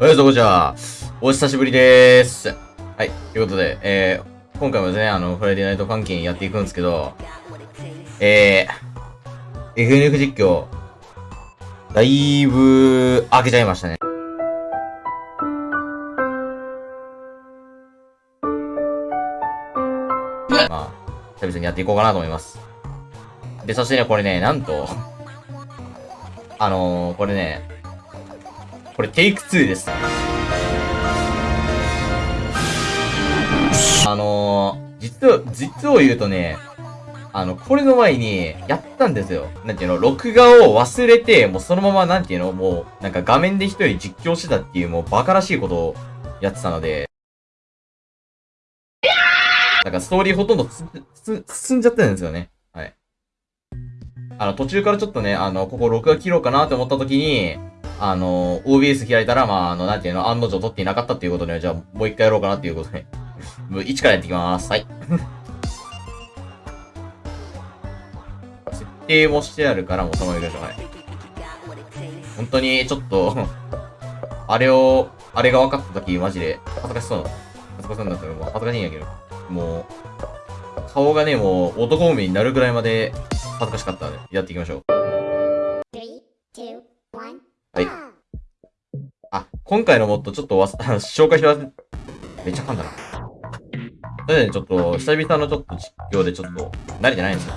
おはようございます。お久しぶりでーす。はい。ということで、えー、今回もですね、あの、フライデーナイトファンキーやっていくんですけど、えー、FNF 実況、だいぶ、開けちゃいましたね。まあ、久々にやっていこうかなと思います。で、そしてね、これね、なんと、あのー、これね、これテイク2です。あのー、実は、実を言うとね、あの、これの前に、やったんですよ。なんていうの、録画を忘れて、もうそのまま、なんていうの、もう、なんか画面で一人実況してたっていう、もうバカらしいことをやってたので、なんかストーリーほとんど進んじゃってるんですよね。はい。あの、途中からちょっとね、あの、ここ録画切ろうかなって思った時に、あの、OBS 開いたら、まあ、あの、なんていうの、案の定撮っていなかったっていうことで、じゃあ、もう一回やろうかなっていうことで、もう1からやっていきます。はい。設定もしてあるから、もうそのまま行きましょう。はい。本当に、ちょっと あれを、あれが分かった時、マジで、恥ずかしそうな。恥ずかしそうなんだったら、もう恥ずかしいんやけど。もう、顔がね、もう、男目になるぐらいまで恥ずかしかったので、やっていきましょう。はい。あ、今回のモッドちょっとわす、紹介します。めっちゃ噛んだな。それでね、ちょっと、久々のちょっと実況でちょっと、慣れてないんですよ。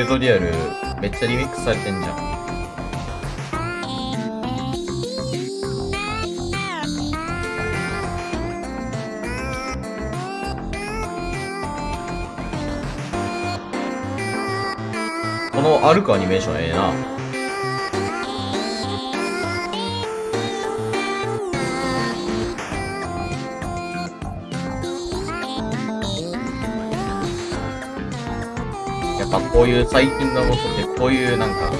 ュートリアルめっちゃリミックスされてんじゃん。この歩くアニメーションええな。っぱこういう最近のことってこういうなんか、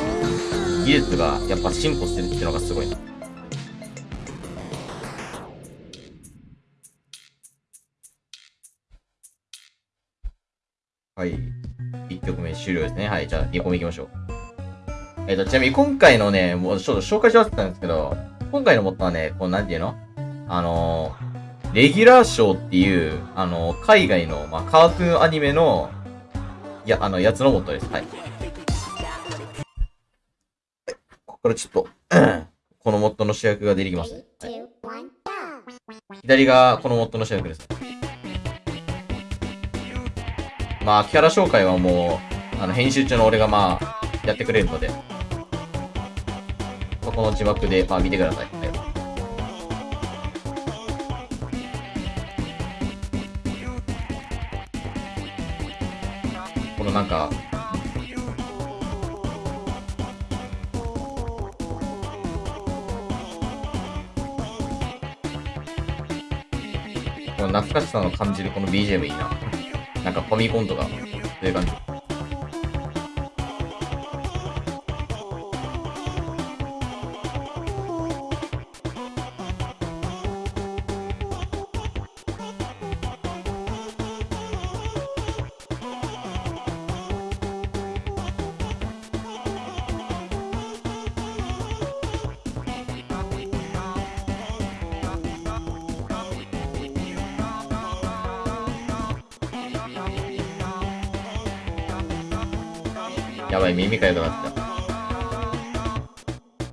技術がやっぱ進歩してるっていうのがすごいな。はい。1曲目終了ですね。はい。じゃあ、2個目行きましょう。えっ、ー、と、ちなみに今回のね、もうちょっと紹介し忘れたんですけど、今回のモットはね、こう、なんていうの？あのレギュラー賞っていう、あの海外の、まあ、カートゥーンアニメの、いや、あの、やつのモットです。はい。ここからちょっと このモットの主役が出てきます、ね。はい、左がこのモットの主役です。まあ、キャラ紹介はもう、あの、編集中の俺がまあ、やってくれるので、ここの字幕で、まあ、見てください。はいのなんか、この懐かしさの感じるこの BGM いいな。なんかファミコンとか、そういう感じ。やばい、耳かゆくなった。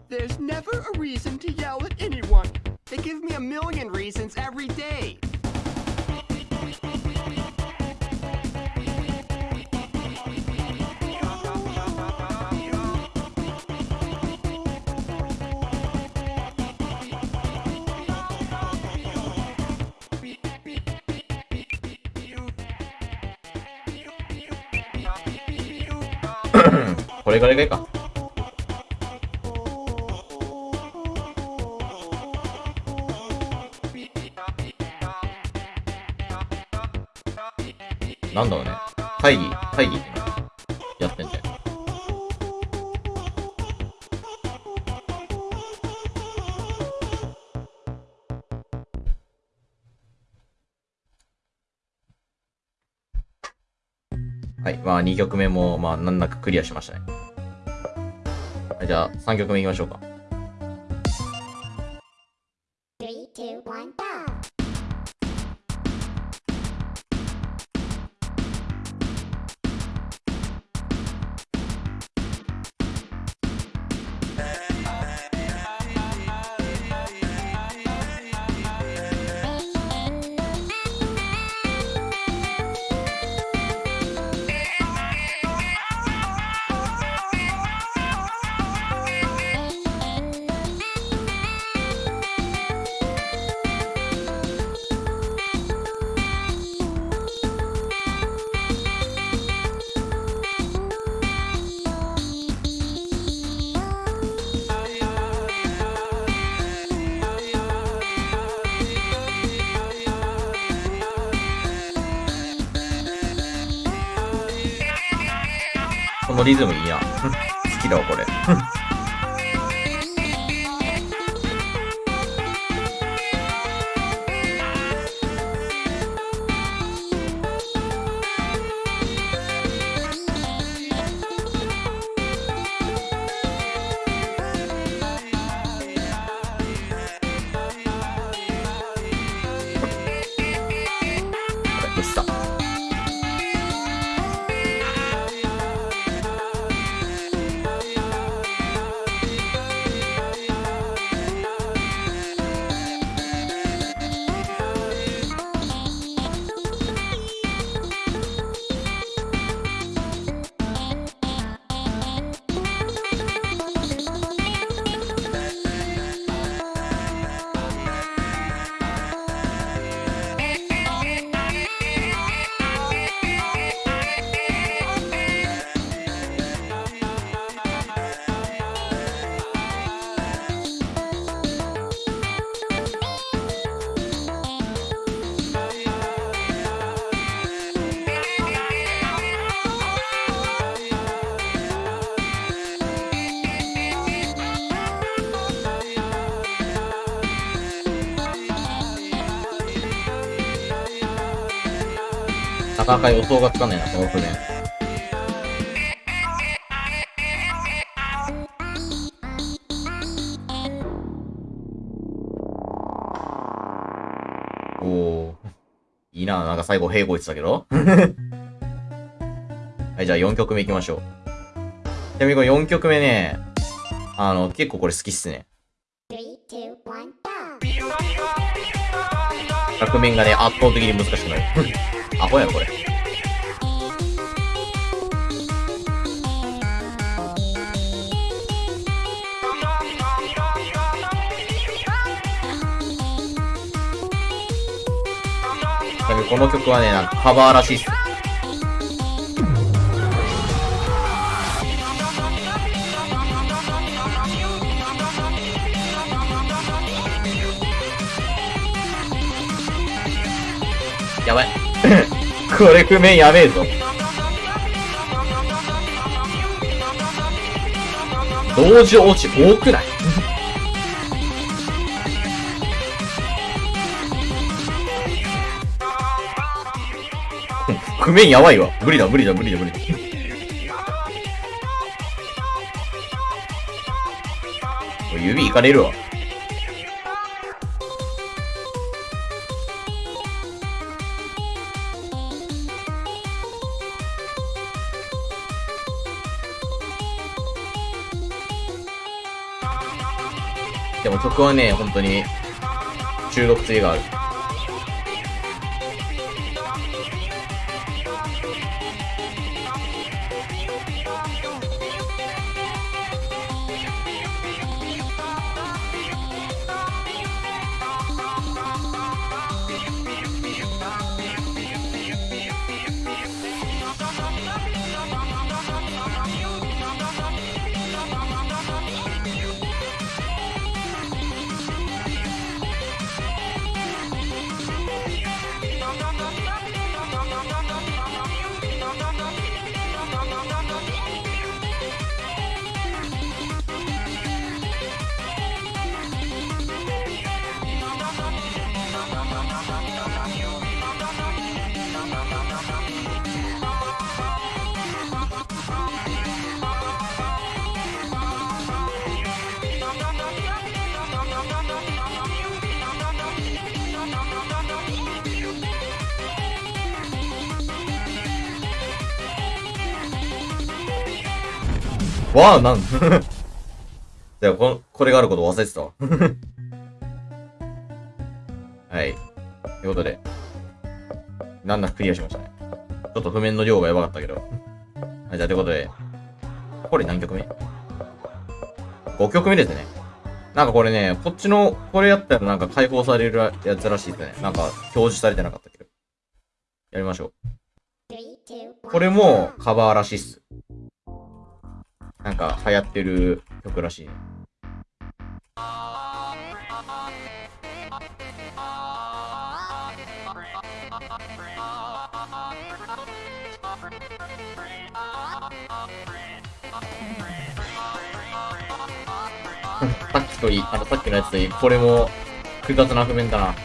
There's never a reason to yell at anyone. They give me a million reasons every day. これぐらいがいいか。なんだろうね。会議、会議ってあ、2曲目も、まあ、難なくクリアしましたね。はい、じゃあ、3曲目いきましょうか。このリズムいいな。好きだわ、これ、なかなか予想がつかないな、この譜面。おー。いいな、なんか最後、平行言ってたけど。はい、じゃあ4曲目行きましょう。ちなみにこれ4曲目ね、あの、結構これ好きっすね。Three, two, one, go! 楽面がね、圧倒的に難しくなる。アホやん、これ。この曲はね、なんかカバーらしいっす。これ譜面やべえぞ。同時落ち多くない？譜面やばいわ。無理だ、無理だ、無理だ、無理だ。おい指いかれるわ。でも曲はね、本当に中毒性がある。わあ、なん じゃあこ、これがあること忘れてたわ。はい。ということで、なんだかクリアしましたね。ちょっと譜面の量がやばかったけど。はい、じゃあということで、これ何曲目 ?5 曲目ですね。なんかこれね、こっちの、これやったらなんか解放されるやつらしいですね。なんか表示されてなかったけど。やりましょう。これもカバーらしいっす。なんか流行ってる曲らしいね。さっきといい、あのさっきのやつといい、これも複雑な譜面だな。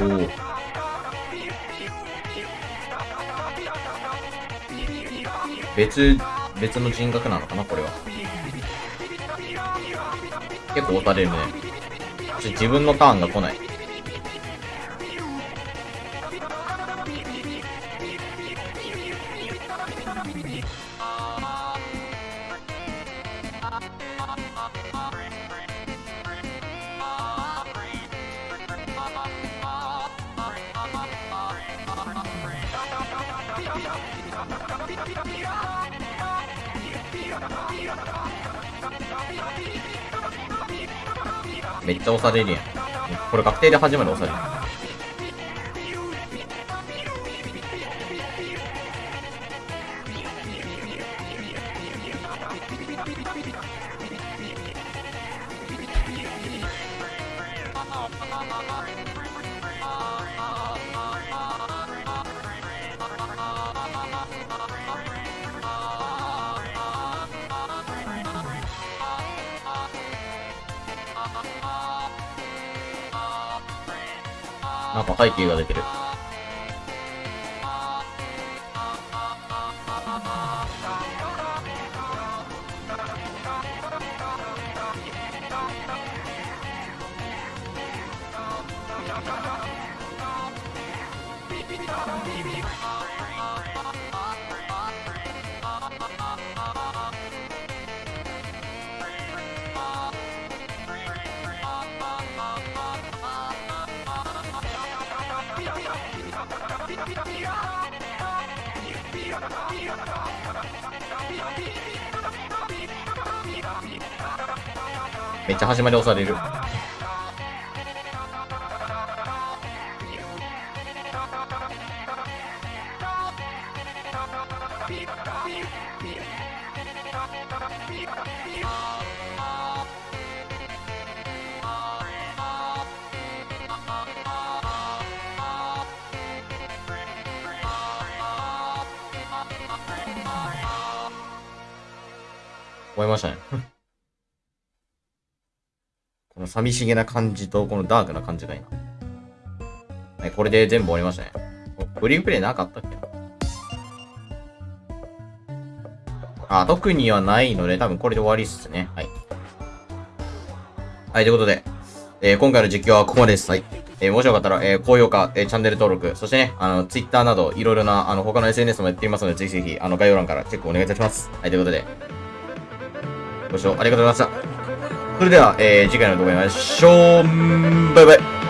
おお。別、別の人格なのかなこれは。結構押されるね。ちょ自分のターンが来ない。めっちゃ押されるやん。これ確定で初めて押される。なんか背景が出てる。めっちゃ始まり押される。終えましたね。この寂しげな感じと、このダークな感じがいいな。はい、これで全部終わりましたね。フリープレイなかったっけ？あ、特にはないので、多分これで終わりっすね。はい。はい、ということで、えー今回の実況はここまでです。はい。えーもしよかったら、えー高評価、えーチャンネル登録、そしてね、あの、Twitter など、いろいろな、あの、他の SNS もやっていますので、ぜひぜひ、あの、概要欄からチェックお願いいたします。はい、ということで、ご視聴ありがとうございました。それでは、えー次回の動画でお会いしましょう。バイバイ。